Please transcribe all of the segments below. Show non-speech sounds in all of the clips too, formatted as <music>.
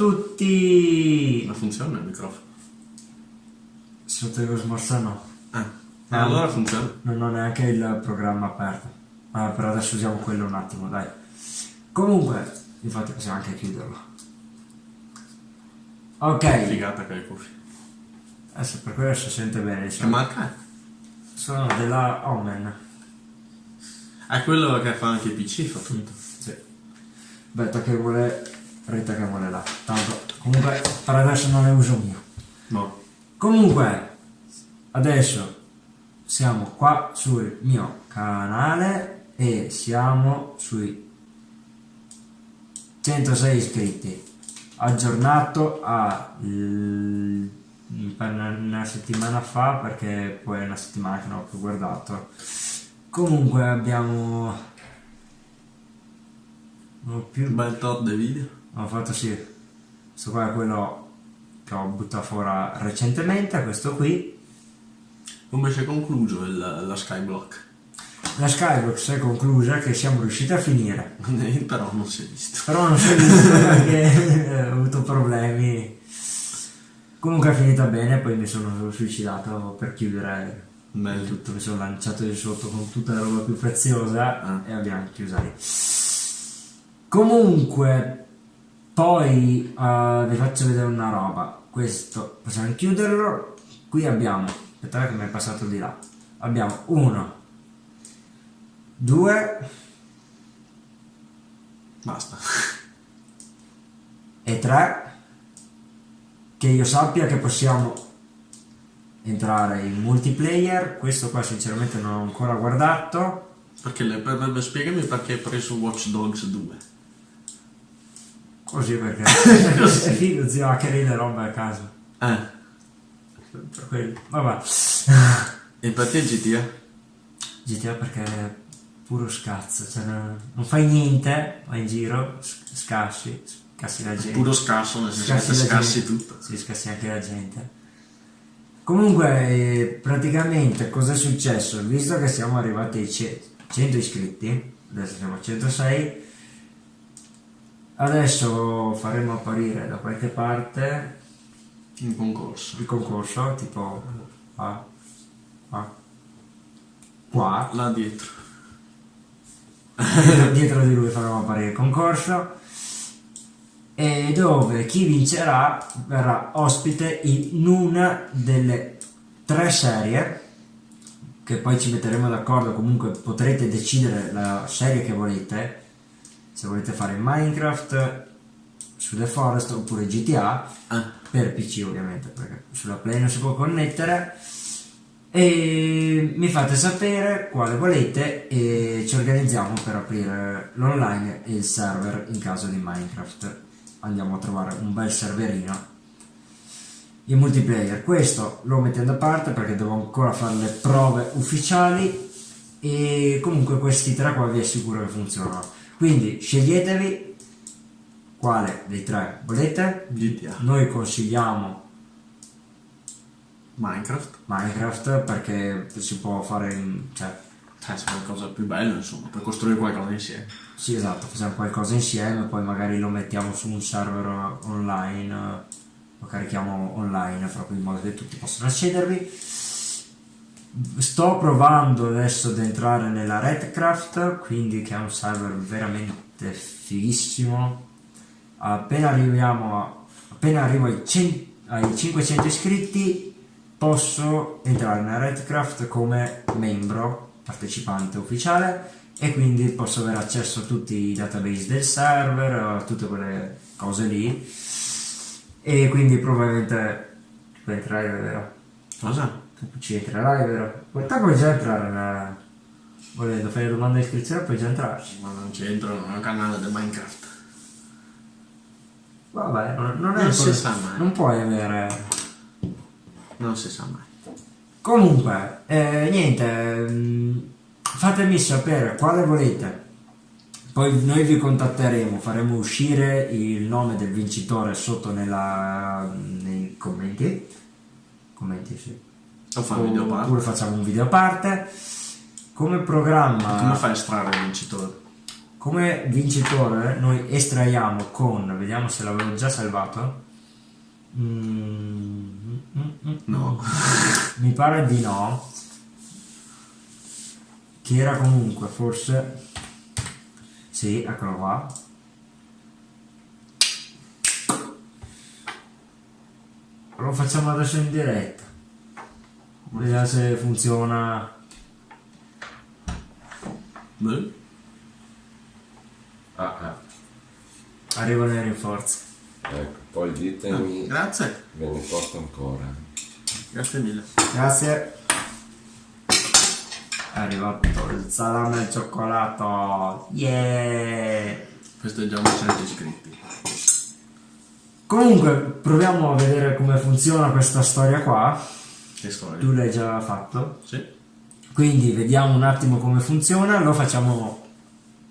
Ciao a tutti! Ma funziona il microfono? Sotto lo smorza no. Ah, Ah. allora funziona. Non ho neanche il programma aperto. Ma per adesso usiamo quello un attimo, dai. Comunque, infatti possiamo anche chiuderlo. Ok, Figata che hai cuffie. adesso per quello si sente bene. Che diciamo. marca? Sono della Omen. È quello che fa anche i PC, fa tutto. Sì. Betta che vuole, Rita che vuole là. Tanto, comunque, per adesso non ne uso mio. No. Comunque, adesso siamo qua sul mio canale e siamo sui 106 iscritti. Aggiornato a una settimana fa perché poi è una settimana che non ho più guardato. Comunque abbiamo ho più Un bel tot di video. Ho fatto sì, questo qua è quello che ho buttato fuori recentemente, questo qui. Come si è concluso il- la Skyblock? La Skybox è conclusa che siamo riusciti a finire, <laughs> Però non si è visto. però non si è visto <laughs> perché eh, ho avuto problemi. Comunque è finita bene, poi mi sono suicidato per chiudere Meglio. tutto, mi sono lanciato di sotto con tutta la roba più preziosa Ah. e abbiamo chiusa lì. Comunque, poi eh, vi faccio vedere una roba. Questo possiamo chiuderlo. Qui abbiamo, aspettate che mi è passato di là. Abbiamo uno, due Basta. <laughs> e tre. Che io sappia che possiamo entrare in multiplayer. Questo qua sinceramente non ho ancora guardato. Perché le, per, per- spiegami perché hai preso Watch Dogs 2. Così perché <laughs> <laughs> è figo zio hackeri le robe a caso. Eh. Per quello. Vabbè. E perché GTA? GTA perché è puro scazzo, cioè non, non fai niente, vai in giro, scassi, scassi la gente. Puro scasso, nel senso che Scassi scassi tutto. Sì, scassi anche la gente. Comunque, eh, praticamente cosa è successo? Visto che siamo arrivati ai ce- 100 iscritti, adesso siamo a 106, adesso faremo apparire da qualche parte In concorso. il concorso, tipo qua, qua, qua, Là dietro. dietro, dietro di lui faremo apparire il concorso e dove chi vincerà verrà ospite in una delle tre serie che poi ci metteremo d'accordo comunque potrete decidere la serie che volete se volete fare Minecraft su The Forest oppure GTA Ah. per PC ovviamente perché sulla Play non si può connettere. E mi fate sapere quale volete e ci organizziamo per aprire l'online e il server in caso di Minecraft. Andiamo a trovare un bel serverino in multiplayer. Questo lo mettendo a parte perché devo ancora fare le prove ufficiali e comunque questi tre qua vi assicuro che funzionano quindi sceglietevi quale dei tre volete GTA. noi consigliamo Minecraft. Minecraft perché si può fare in, cioè Eh, c'è qualcosa più bello, insomma, per costruire qualcosa insieme. sì esatto facciamo qualcosa insieme poi magari lo mettiamo su un server online lo carichiamo online proprio in modo che tutti possano accedervi sto provando adesso ad entrare nella Redcraft quindi che è un server veramente fighissimo appena arriviamo a, appena arrivo ai, 100 ai 500 iscritti posso entrare nella Redcraft come membro partecipante ufficiale e quindi posso avere accesso a tutti i database del server a tutte quelle cose lì e quindi probabilmente puoi entrare vero? Cosa? Ci entrerai vero? Guarda puoi già entrare volendo fare domanda di iscrizione puoi già entrarci Ma non c'entro, non è un canale di Minecraft. vabbè non, non è Non si sa mai. non puoi avere Non si sa mai. Comunque, eh, niente, mm, fatemi sapere quale volete. Poi noi vi contatteremo, faremo uscire il nome del vincitore sotto nella, nei commenti. Commenti, sì. O fa un video a parte. Oppure facciamo un video a parte. Come programma... Come fai a estrarre il vincitore? come vincitore noi estraiamo con, vediamo se l'avevo già salvato. Mm, mm, mm, No. Mi pare di no. Che era comunque forse... Sì, eccolo qua. Lo facciamo adesso in diretta. Vediamo se funziona. Beh. Ah, ah. Arrivano i rinforzi. Ecco, poi ditemi, Grazie. ve ne porto ancora. Grazie mille. Grazie. È arrivato il salame al cioccolato. Yeah! Festeggiamo 100 iscritti. Comunque, proviamo a vedere come funziona questa storia qua. Tu l'hai già fatto. Sì. Quindi vediamo un attimo come funziona. Lo facciamo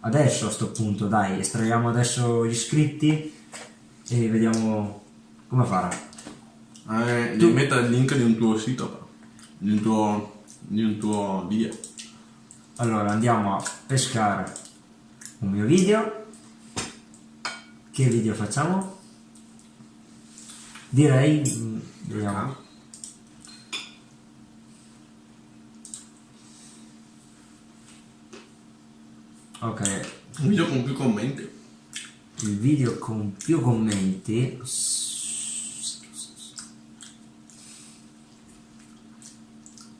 adesso a sto punto. Dai, estraiamo adesso gli iscritti e vediamo come farà. Eh, Tu- devi mettere il link di un tuo sito, però. Di un tuo, di un tuo video. Allora andiamo a pescare un mio video. Che video facciamo? Direi. mm, Vediamo. Ok, Un video con più commenti. il video con più commenti.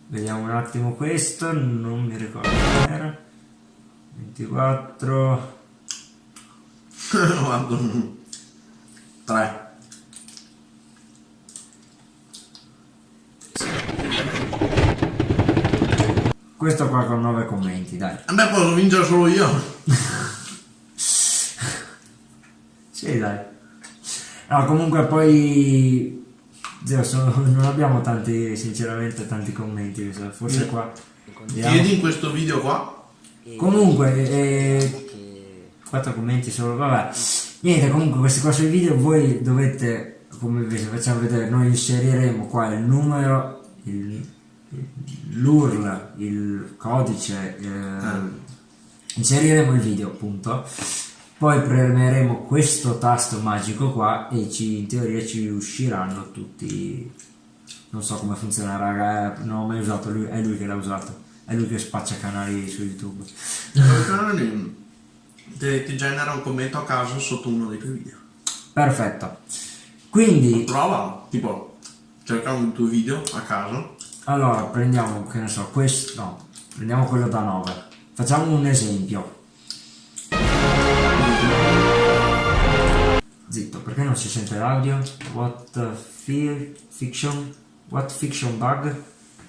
Vediamo un attimo questo, non mi ricordo era. 24. Guarda. 3. Questo qua con 9 commenti, dai. Vabbè, posso vincere solo io. <laughs> Sì, dai. No, comunque poi... Zio, sono- <laughs> non abbiamo tanti, sinceramente, tanti commenti. Forse qua... Vediamo. Chiedi in questo video qua. Comunque, eh, 4 commenti solo, vabbè. Niente, comunque questi qua sui video voi dovete, come vi facciamo vedere, noi inseriremo qua il numero, il- l'URL, il codice, eh, inseriremo il video appunto, poi premeremo questo tasto magico qua e ci, in teoria ci usciranno tutti, non so come funziona raga, eh, non ho mai usato, lui, è lui che l'ha usato, è lui che spaccia canali su YouTube. Ti, ti genera un commento a caso sotto uno dei tuoi video. Perfetto. Quindi, Prova, tipo, cerca un tuo video a caso. Allora prendiamo, che ne so, questo, no, prendiamo quello da 9. Facciamo un esempio. Zitto, perché non si sente l'audio? What fiction? What fiction bug?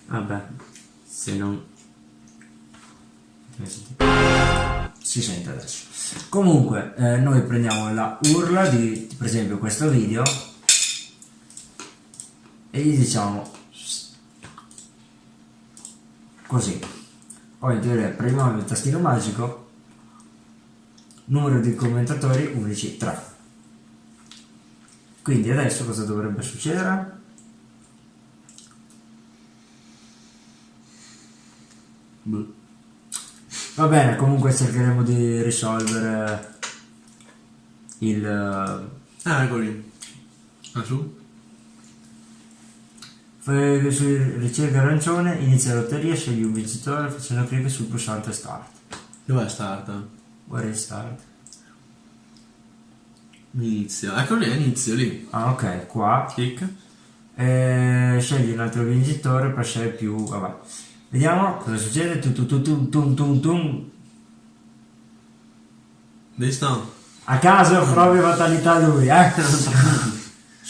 Vabbè, se non... Si sente adesso. Comunque, eh, noi prendiamo la urla di, per esempio, questo video e gli diciamo così. Poi teoria premiamo il tastino magico, numero di commentatori unici 3. Quindi adesso cosa dovrebbe succedere? Va bene, comunque cercheremo di risolvere il... Ah, eccoli. Ah, su? Fai ricerca arancione, inizia la lotteria, scegli un vincitore facendo clic sul pulsante start. Dov'è start? Where is start? Inizio. Ecco lì, inizio lì. Ah ok, qua. Clic. E scegli un altro vincitore per scegliere più... vabbè. Vediamo cosa succede. Tu, tu, tu, tum, tum, tum, tum. Sta? A caso proprio fatalità lui, eh? <laughs>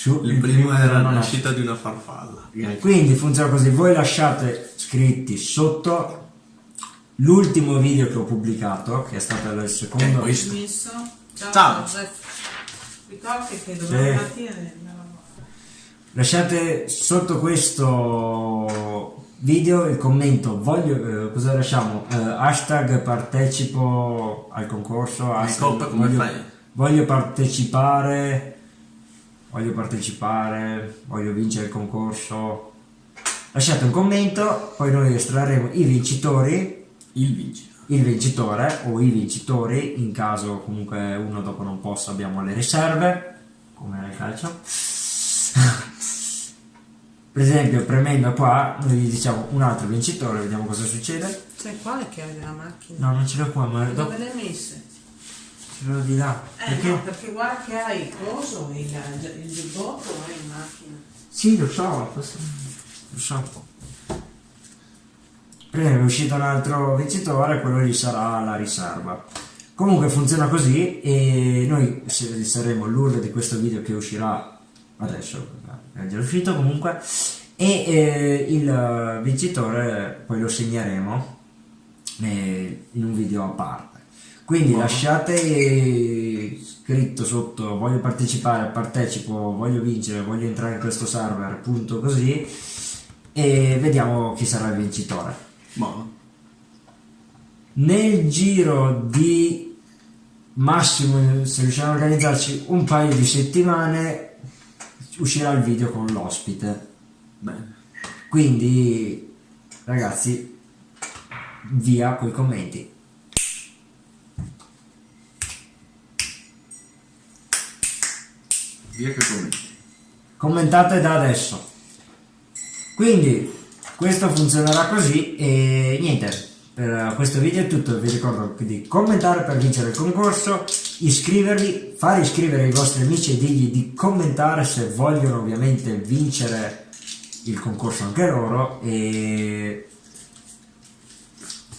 Su, Il primo era la nascita di una farfalla. Quindi funziona così, voi lasciate scritti sotto l'ultimo video che ho pubblicato, che è stato il Che secondo... questo. Messo. Ciao. Ciao. Ricordi che domani mattina. Lasciate sotto questo video il commento, voglio, eh, cosa lasciamo? Eh, hashtag partecipo al concorso, hashtag, voglio, fai? voglio partecipare, voglio partecipare, voglio vincere il concorso. Lasciate un commento, poi noi estrarremo i vincitori Il vincitore. il vincitore o i vincitori, in caso comunque uno dopo non possa abbiamo le riserve, come nel calcio. <laughs> per esempio premendo qua noi gli diciamo un altro vincitore, vediamo cosa succede. Sai quale che hai della macchina? No, non ce l'ho qua, ma Dove le hai messe? Ce l'ho di là. Eh Perché? no, perché guarda che hai il coso, il, il giubbotto hai in macchina. Sì, lo so, lo so. Esempio è uscito un altro vincitore, quello lì sarà la riserva. Comunque funziona così e noi saremo l'urlo di questo video che uscirà adesso, è già uscito comunque, e eh, il vincitore poi lo segneremo eh, in un video a parte. Quindi lasciate scritto sotto voglio partecipare, partecipo, voglio vincere, voglio entrare in questo server, punto così e vediamo chi sarà il vincitore. Buono. Nel giro di massimo, se riusciamo a organizzarci un paio di settimane, uscirà il video con l'ospite. Bene. Quindi, ragazzi, via coi commenti. Via che commenti. commentate da adesso quindi questo funzionerà così e niente per questo video è tutto vi ricordo di commentare per vincere il concorso iscrivervi fare iscrivere i vostri amici e dirgli di commentare se vogliono ovviamente vincere il concorso anche loro e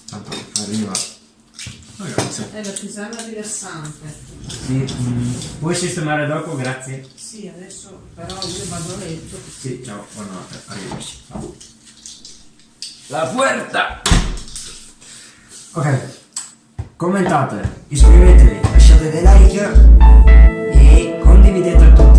tanto arriva grazie. È la tisana rilassante. Sì, mm, puoi sistemare dopo grazie Sì, adesso però io vado a letto. Sì, ciao, buonanotte, arrivederci. La puerta! Ok, commentate, iscrivetevi, lasciate dei like e condividete a tutti